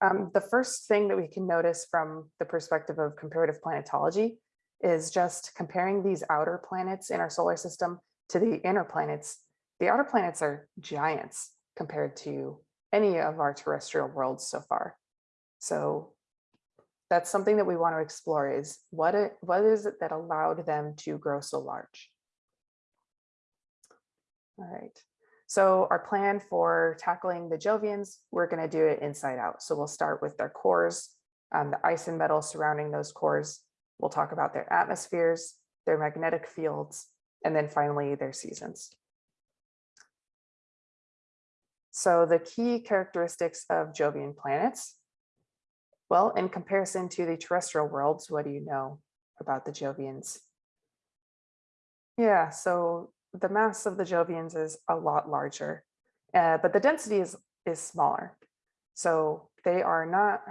Um, the first thing that we can notice from the perspective of comparative planetology is just comparing these outer planets in our solar system to the inner planets. The outer planets are giants compared to any of our terrestrial worlds so far. So that's something that we want to explore is what, it, what is it that allowed them to grow so large? All right. So our plan for tackling the Jovians, we're going to do it inside out. So we'll start with their cores, um, the ice and metal surrounding those cores. We'll talk about their atmospheres, their magnetic fields, and then finally their seasons. So the key characteristics of Jovian planets. Well, in comparison to the terrestrial worlds, what do you know about the Jovians? Yeah, so the mass of the Jovians is a lot larger, uh, but the density is, is smaller. So they are not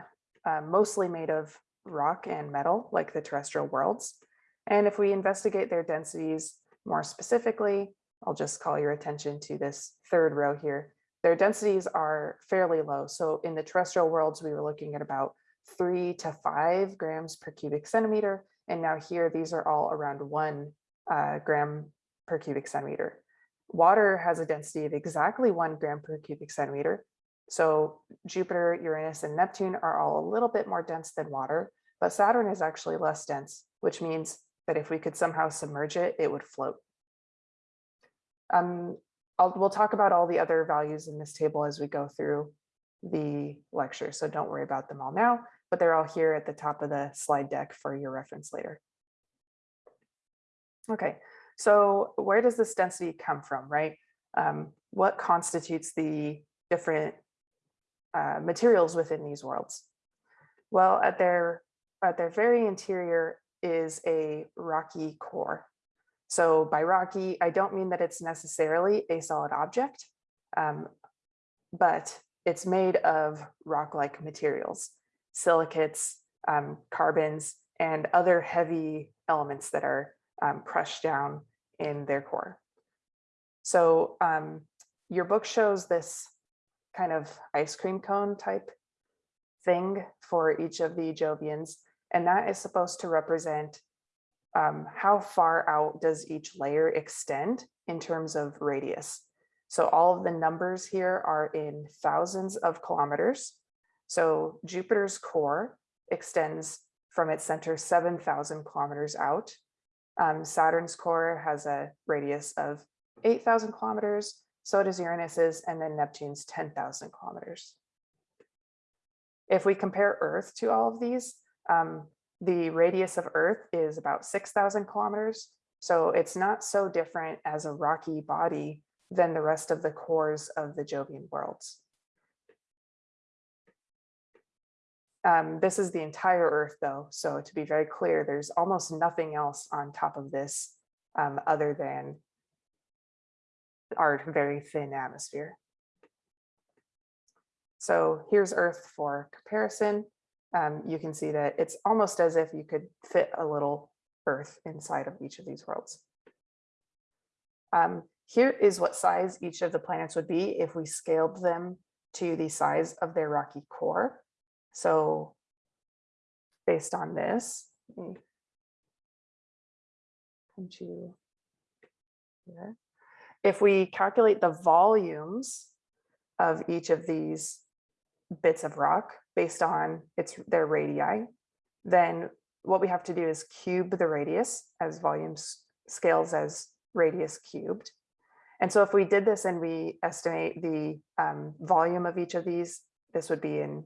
uh, mostly made of rock and metal like the terrestrial worlds. And if we investigate their densities more specifically, I'll just call your attention to this third row here. Their densities are fairly low. So in the terrestrial worlds, we were looking at about three to five grams per cubic centimeter. And now here, these are all around one uh, gram per cubic centimeter. Water has a density of exactly one gram per cubic centimeter. So Jupiter, Uranus, and Neptune are all a little bit more dense than water, but Saturn is actually less dense, which means that if we could somehow submerge it, it would float. Um, we'll talk about all the other values in this table as we go through the lecture, so don't worry about them all now, but they're all here at the top of the slide deck for your reference later. Okay, so where does this density come from, right? Um, what constitutes the different uh, materials within these worlds? Well, at their, at their very interior is a rocky core. So by rocky, I don't mean that it's necessarily a solid object, um, but it's made of rock-like materials, silicates, um, carbons, and other heavy elements that are um, crushed down in their core. So um, your book shows this kind of ice cream cone type thing for each of the Jovians, and that is supposed to represent um, how far out does each layer extend in terms of radius. So all of the numbers here are in thousands of kilometers. So Jupiter's core extends from its center 7,000 kilometers out um, Saturn's core has a radius of 8,000 kilometers, so does Uranus's, and then Neptune's 10,000 kilometers. If we compare Earth to all of these, um, the radius of Earth is about 6,000 kilometers, so it's not so different as a rocky body than the rest of the cores of the Jovian worlds. Um, this is the entire Earth though, so to be very clear, there's almost nothing else on top of this um, other than our very thin atmosphere. So here's Earth for comparison. Um, you can see that it's almost as if you could fit a little Earth inside of each of these worlds. Um, here is what size each of the planets would be if we scaled them to the size of their rocky core. So based on this, come to here. If we calculate the volumes of each of these bits of rock based on its their radii, then what we have to do is cube the radius as volumes scales as radius cubed. And so if we did this and we estimate the um, volume of each of these, this would be in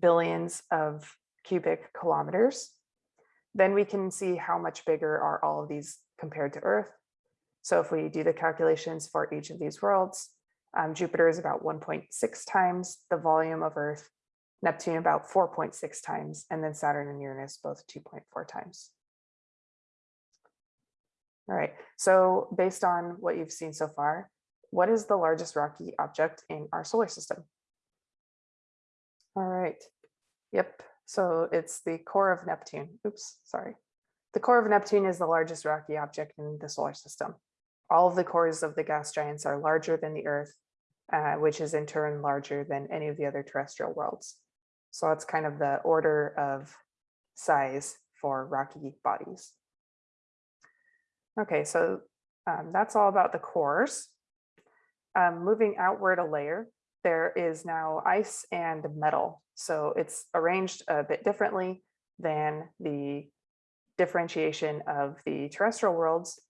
billions of cubic kilometers, then we can see how much bigger are all of these compared to Earth. So if we do the calculations for each of these worlds, um, Jupiter is about 1.6 times the volume of Earth, Neptune about 4.6 times, and then Saturn and Uranus both 2.4 times. All right, so based on what you've seen so far, what is the largest rocky object in our solar system? All right. Yep. So it's the core of Neptune. Oops, sorry. The core of Neptune is the largest rocky object in the solar system. All of the cores of the gas giants are larger than the Earth. uh, which is in turn larger than any of the other terrestrial worlds. So that's kind of the order of size for rocky bodies. Okay, so um, that's all about the cores. Um, moving outward a layer, there is now ice and metal. So it's arranged a bit differently than the differentiation of the terrestrial worlds.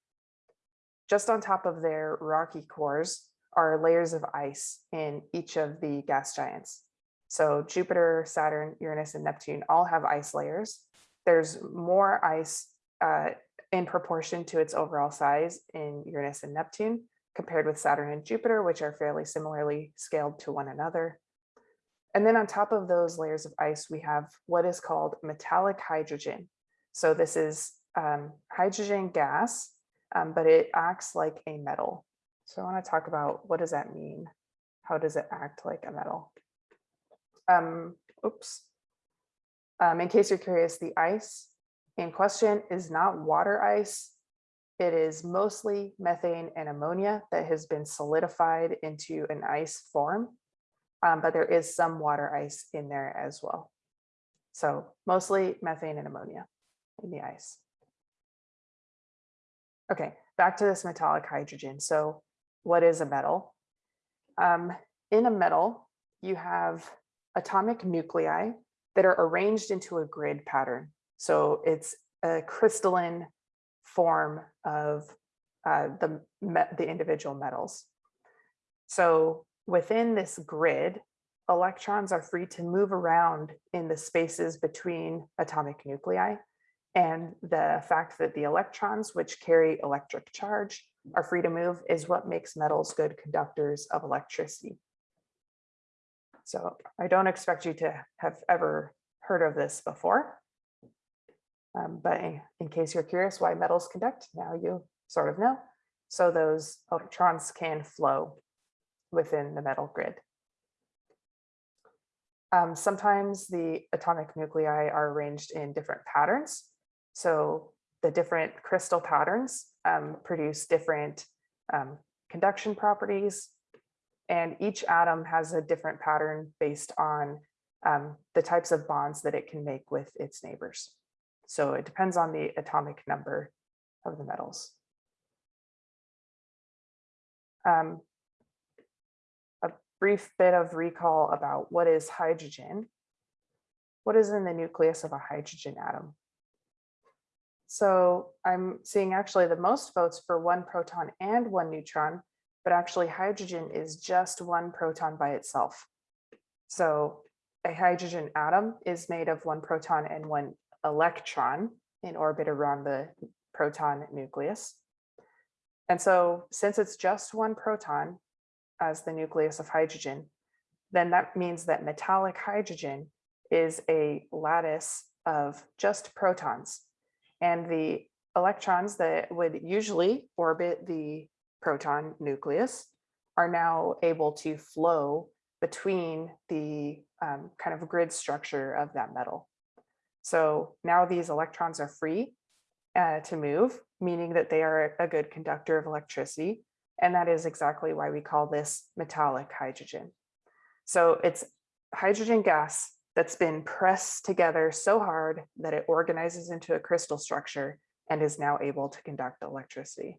Just on top of their rocky cores are layers of ice in each of the gas giants. So Jupiter, Saturn, Uranus, and Neptune all have ice layers. There's more ice uh, in proportion to its overall size in Uranus and Neptune compared with Saturn and Jupiter, which are fairly similarly scaled to one another. And then on top of those layers of ice, we have what is called metallic hydrogen. So this is um, hydrogen gas, um, but it acts like a metal. So I want to talk about what does that mean? How does it act like a metal? Um, oops. Um, in case you're curious, the ice in question is not water ice. It is mostly methane and ammonia that has been solidified into an ice form, um, but there is some water ice in there as well. So mostly methane and ammonia in the ice. Okay, back to this metallic hydrogen. So what is a metal? Um, in a metal, you have atomic nuclei that are arranged into a grid pattern. So it's a crystalline form of uh, the, the individual metals. So within this grid, electrons are free to move around in the spaces between atomic nuclei. And the fact that the electrons, which carry electric charge, are free to move is what makes metals good conductors of electricity. So I don't expect you to have ever heard of this before. Um, but in, case you're curious why metals conduct, now you sort of know. So those electrons can flow within the metal grid. Um, sometimes the atomic nuclei are arranged in different patterns. So the different crystal patterns um, produce different um, conduction properties. And each atom has a different pattern based on um, the types of bonds that it can make with its neighbors. So it depends on the atomic number of the metals. Um, a brief bit of recall about what is hydrogen. What is in the nucleus of a hydrogen atom? So I'm seeing actually the most votes for one proton and one neutron, but actually hydrogen is just one proton by itself. So a hydrogen atom is made of one proton and one electron in orbit around the proton nucleus. And so since it's just one proton as the nucleus of hydrogen, then that means that metallic hydrogen is a lattice of just protons. And the electrons that would usually orbit the proton nucleus are now able to flow between the um, kind of grid structure of that metal. So now these electrons are free uh, to move, meaning that they are a good conductor of electricity. And that is exactly why we call this metallic hydrogen. So it's hydrogen gas that's been pressed together so hard that it organizes into a crystal structure and is now able to conduct electricity.